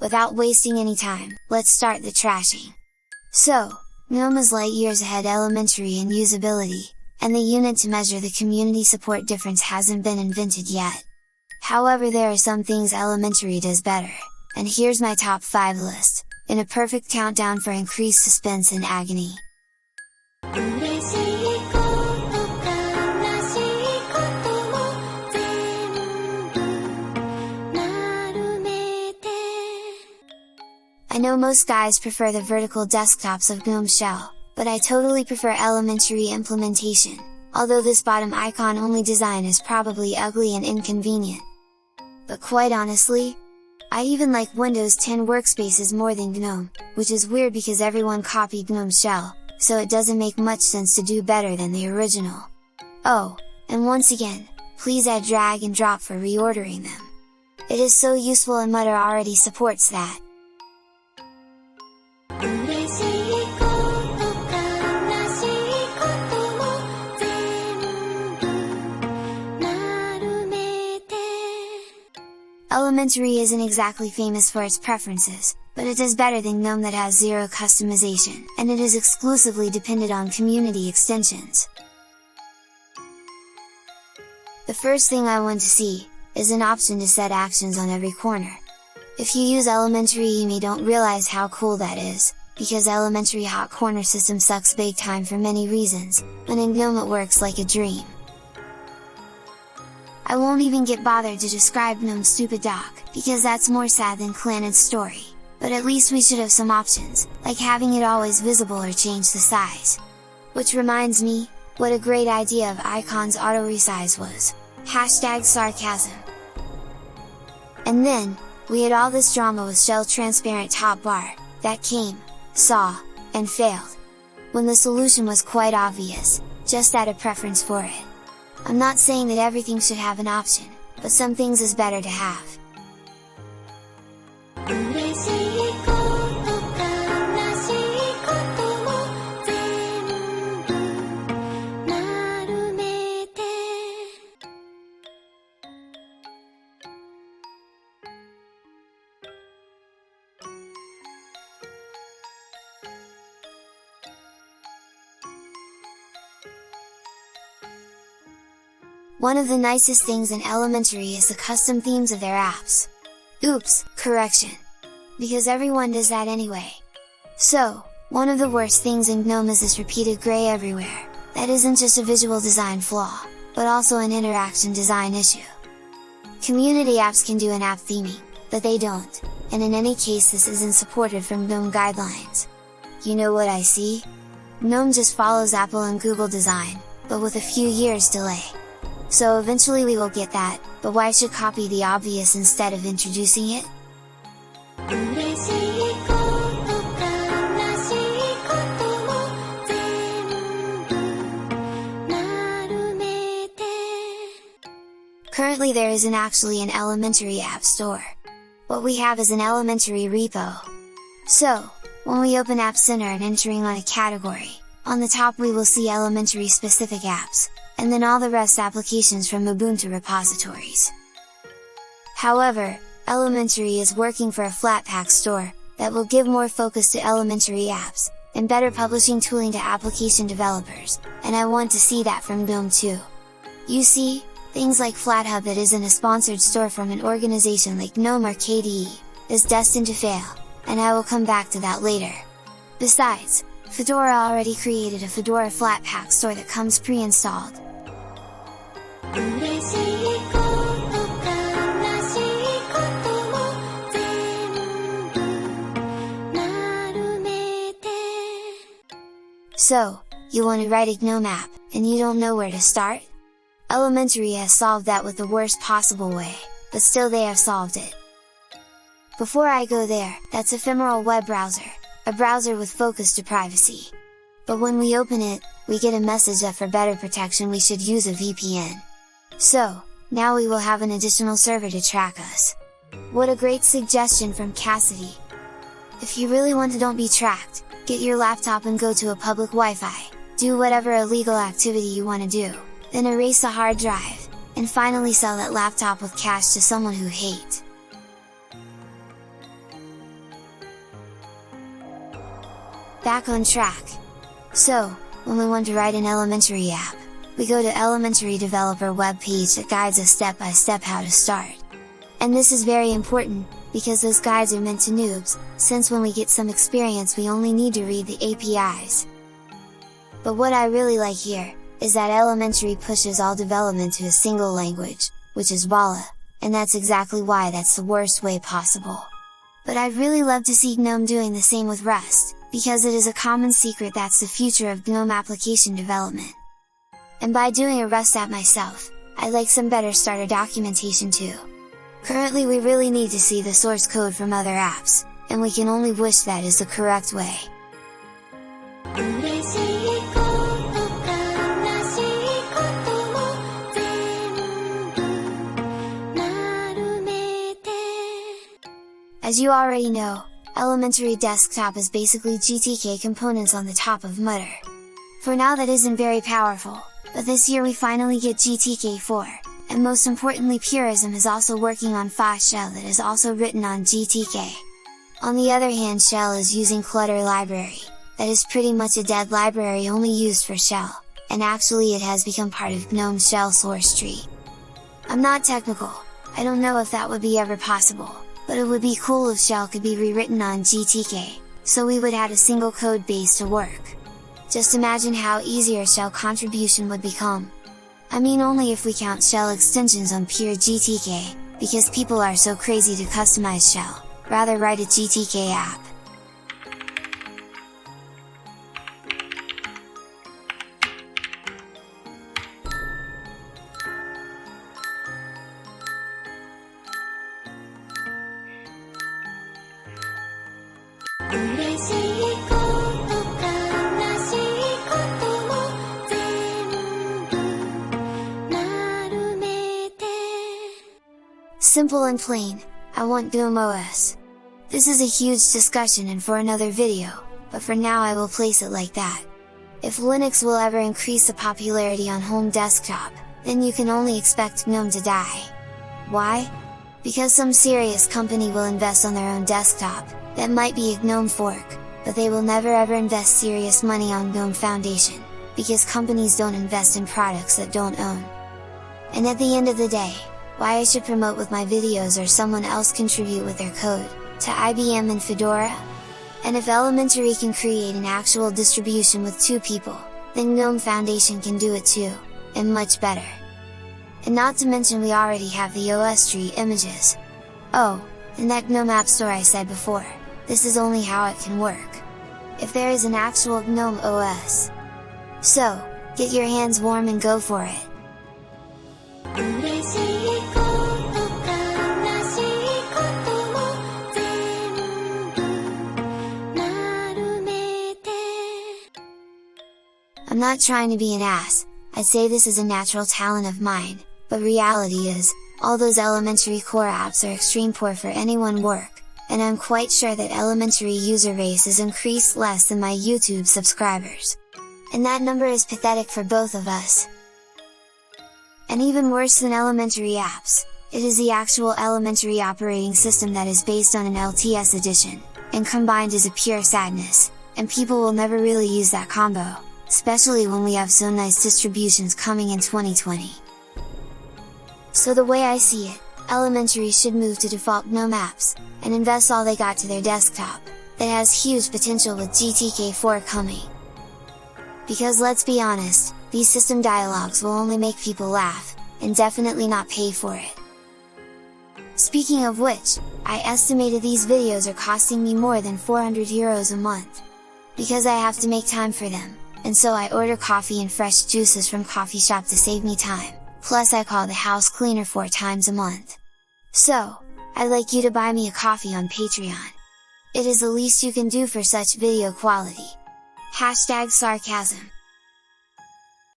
without wasting any time, let's start the trashing! So, GNOME is light years ahead elementary in usability, and the unit to measure the community support difference hasn't been invented yet. However there are some things elementary does better, and here's my top 5 list, in a perfect countdown for increased suspense and agony. Know most guys prefer the vertical desktops of GNOME Shell, but I totally prefer elementary implementation, although this bottom icon only design is probably ugly and inconvenient. But quite honestly, I even like Windows 10 workspaces more than GNOME, which is weird because everyone copied GNOME Shell, so it doesn't make much sense to do better than the original. Oh, and once again, please add drag and drop for reordering them. It is so useful and Mutter already supports that. Elementary isn't exactly famous for its preferences, but it does better than GNOME that has zero customization, and it is exclusively dependent on community extensions. The first thing I want to see, is an option to set actions on every corner. If you use elementary you may don't realize how cool that is, because elementary hot corner system sucks big time for many reasons, but in GNOME it works like a dream. I won't even get bothered to describe GNOME's stupid dock, because that's more sad than Clannad's story, but at least we should have some options, like having it always visible or change the size. Which reminds me, what a great idea of icons auto resize was! Hashtag sarcasm! And then, we had all this drama with shell transparent top bar, that came, saw, and failed. When the solution was quite obvious, just add a preference for it. I'm not saying that everything should have an option, but some things is better to have. One of the nicest things in Elementary is the custom themes of their apps. Oops, correction! Because everyone does that anyway. So, one of the worst things in GNOME is this repeated gray everywhere, that isn't just a visual design flaw, but also an interaction design issue. Community apps can do an app theming, but they don't, and in any case this isn't supported from GNOME guidelines. You know what I see? GNOME just follows Apple and Google design, but with a few years delay. So eventually we will get that, but why should copy the obvious instead of introducing it? Currently there isn't actually an elementary app store. What we have is an elementary repo. So, when we open App Center and entering on a category, on the top we will see elementary specific apps, and then all the rest applications from Ubuntu repositories. However, Elementary is working for a Flatpak store, that will give more focus to elementary apps, and better publishing tooling to application developers, and I want to see that from GNOME too. You see, things like FlatHub that isn't a sponsored store from an organization like GNOME or KDE, is destined to fail, and I will come back to that later. Besides, Fedora already created a Fedora Flatpak store that comes pre-installed, so, you want to write a GNOME app, and you don't know where to start? Elementary has solved that with the worst possible way, but still they have solved it. Before I go there, that's Ephemeral Web Browser, a browser with focus to privacy. But when we open it, we get a message that for better protection we should use a VPN. So, now we will have an additional server to track us. What a great suggestion from Cassidy! If you really want to don't be tracked, Get your laptop and go to a public Wi-Fi, do whatever illegal activity you want to do, then erase the hard drive, and finally sell that laptop with cash to someone who hates. Back on track! So, when we want to write an elementary app, we go to elementary developer web page that guides us step by step how to start. And this is very important, because those guides are meant to noobs, since when we get some experience we only need to read the APIs. But what I really like here, is that elementary pushes all development to a single language, which is Vala, and that's exactly why that's the worst way possible. But I'd really love to see GNOME doing the same with Rust, because it is a common secret that's the future of GNOME application development. And by doing a Rust app myself, I'd like some better starter documentation too. Currently we really need to see the source code from other apps, and we can only wish that is the correct way. As you already know, Elementary Desktop is basically GTK components on the top of Mutter. For now that isn't very powerful, but this year we finally get GTK 4, and most importantly Purism is also working on Fast Shell that is also written on GTK. On the other hand Shell is using Clutter library, that is pretty much a dead library only used for Shell, and actually it has become part of GNOME Shell source tree. I'm not technical, I don't know if that would be ever possible, but it would be cool if shell could be rewritten on GTK, so we would add a single code base to work. Just imagine how easier shell contribution would become. I mean only if we count shell extensions on pure GTK, because people are so crazy to customize shell, rather write a GTK app. Simple and plain, I want GNOME OS. This is a huge discussion and for another video, but for now I will place it like that. If Linux will ever increase the popularity on home desktop, then you can only expect GNOME to die. Why? Because some serious company will invest on their own desktop, that might be a GNOME fork, but they will never ever invest serious money on GNOME Foundation, because companies don't invest in products that don't own. And at the end of the day, why I should promote with my videos or someone else contribute with their code, to IBM and Fedora? And if Elementary can create an actual distribution with two people, then GNOME Foundation can do it too, and much better. And not to mention we already have the OSTree images. Oh, and that GNOME App Store I said before, this is only how it can work if there is an actual GNOME OS. So, get your hands warm and go for it! I'm not trying to be an ass, I'd say this is a natural talent of mine, but reality is, all those elementary core apps are extreme poor for anyone work, and I'm quite sure that elementary user base is increased less than my YouTube subscribers. And that number is pathetic for both of us. And even worse than elementary apps, it is the actual elementary operating system that is based on an LTS edition, and combined is a pure sadness, and people will never really use that combo, especially when we have so nice distributions coming in 2020. So the way I see it, Elementary should move to default GNOME apps, and invest all they got to their desktop, that has huge potential with GTK4 coming. Because let's be honest, these system dialogues will only make people laugh, and definitely not pay for it. Speaking of which, I estimated these videos are costing me more than 400 euros a month. Because I have to make time for them, and so I order coffee and fresh juices from coffee shop to save me time plus I call the house cleaner four times a month. So, I'd like you to buy me a coffee on Patreon. It is the least you can do for such video quality. Hashtag sarcasm.